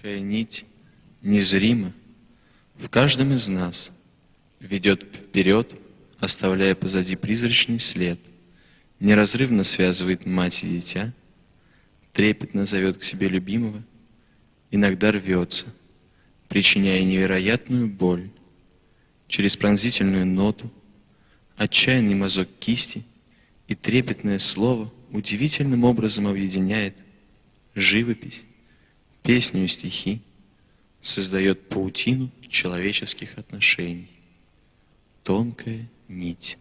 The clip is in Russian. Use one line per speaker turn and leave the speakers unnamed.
Тонкая нить незримо в каждом из нас ведет вперед, оставляя позади призрачный след, неразрывно связывает мать и дитя, трепетно зовет к себе любимого, иногда рвется, причиняя невероятную боль, через пронзительную ноту, отчаянный мазок кисти и трепетное слово удивительным образом объединяет живопись, песню и стихи, создает паутину человеческих отношений. Тонкая нить.